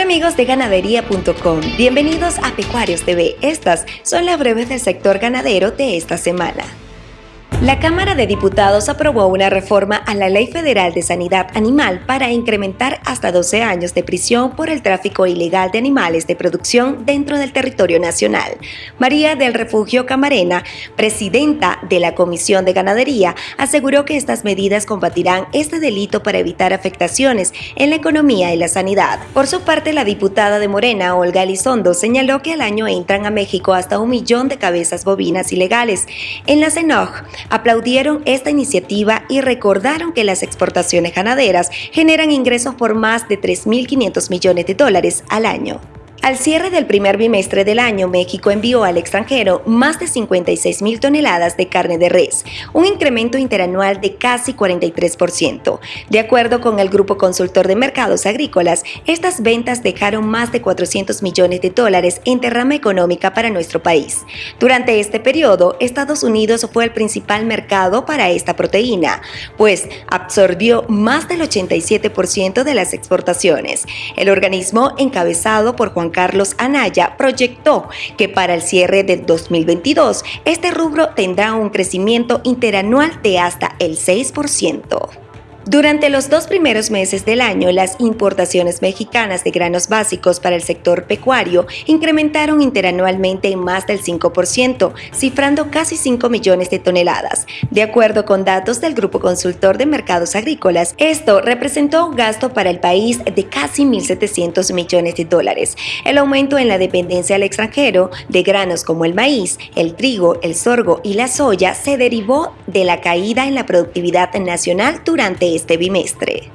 amigos de ganadería.com, bienvenidos a Pecuarios TV. Estas son las breves del sector ganadero de esta semana. La Cámara de Diputados aprobó una reforma a la Ley Federal de Sanidad Animal para incrementar hasta 12 años de prisión por el tráfico ilegal de animales de producción dentro del territorio nacional. María del Refugio Camarena, presidenta de la Comisión de Ganadería, aseguró que estas medidas combatirán este delito para evitar afectaciones en la economía y la sanidad. Por su parte, la diputada de Morena, Olga Elizondo, señaló que al año entran a México hasta un millón de cabezas bovinas ilegales. En la CENOG, aplaudieron esta iniciativa y recordaron que las exportaciones ganaderas generan ingresos por más de 3.500 millones de dólares al año. Al cierre del primer bimestre del año, México envió al extranjero más de 56 mil toneladas de carne de res, un incremento interanual de casi 43%. De acuerdo con el Grupo Consultor de Mercados Agrícolas, estas ventas dejaron más de 400 millones de dólares en derrama económica para nuestro país. Durante este periodo, Estados Unidos fue el principal mercado para esta proteína, pues absorbió más del 87% de las exportaciones. El organismo, encabezado por Juan Carlos Anaya proyectó que para el cierre del 2022 este rubro tendrá un crecimiento interanual de hasta el 6%. Durante los dos primeros meses del año, las importaciones mexicanas de granos básicos para el sector pecuario incrementaron interanualmente en más del 5%, cifrando casi 5 millones de toneladas. De acuerdo con datos del Grupo Consultor de Mercados Agrícolas, esto representó un gasto para el país de casi 1.700 millones de dólares. El aumento en la dependencia al extranjero de granos como el maíz, el trigo, el sorgo y la soya se derivó de la caída en la productividad nacional durante este bimestre.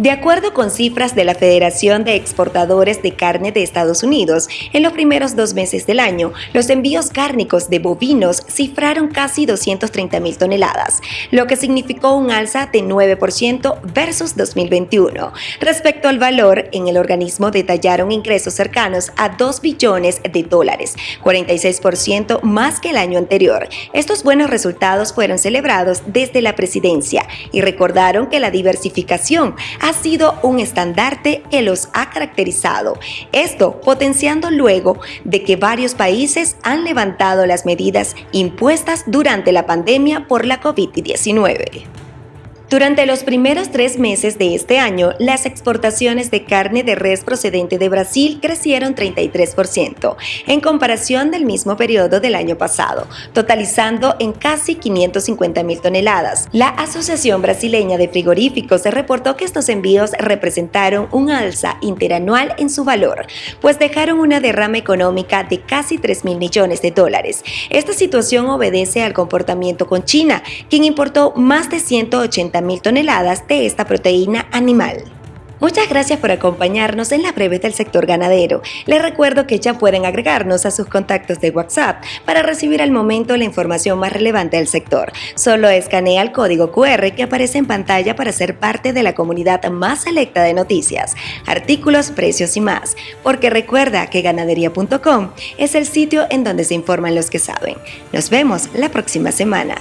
De acuerdo con cifras de la Federación de Exportadores de Carne de Estados Unidos, en los primeros dos meses del año, los envíos cárnicos de bovinos cifraron casi 230 mil toneladas, lo que significó un alza de 9% versus 2021. Respecto al valor, en el organismo detallaron ingresos cercanos a 2 billones de dólares, 46% más que el año anterior. Estos buenos resultados fueron celebrados desde la presidencia y recordaron que la diversificación ha sido un estandarte que los ha caracterizado. Esto potenciando luego de que varios países han levantado las medidas impuestas durante la pandemia por la COVID-19. Durante los primeros tres meses de este año, las exportaciones de carne de res procedente de Brasil crecieron 33% en comparación del mismo periodo del año pasado, totalizando en casi 550 mil toneladas. La Asociación Brasileña de Frigoríficos reportó que estos envíos representaron un alza interanual en su valor, pues dejaron una derrama económica de casi 3 mil millones de dólares. Esta situación obedece al comportamiento con China, quien importó más de 180 mil toneladas de esta proteína animal. Muchas gracias por acompañarnos en la breves del sector ganadero. Les recuerdo que ya pueden agregarnos a sus contactos de WhatsApp para recibir al momento la información más relevante del sector. Solo escanea el código QR que aparece en pantalla para ser parte de la comunidad más selecta de noticias, artículos, precios y más. Porque recuerda que ganadería.com es el sitio en donde se informan los que saben. Nos vemos la próxima semana.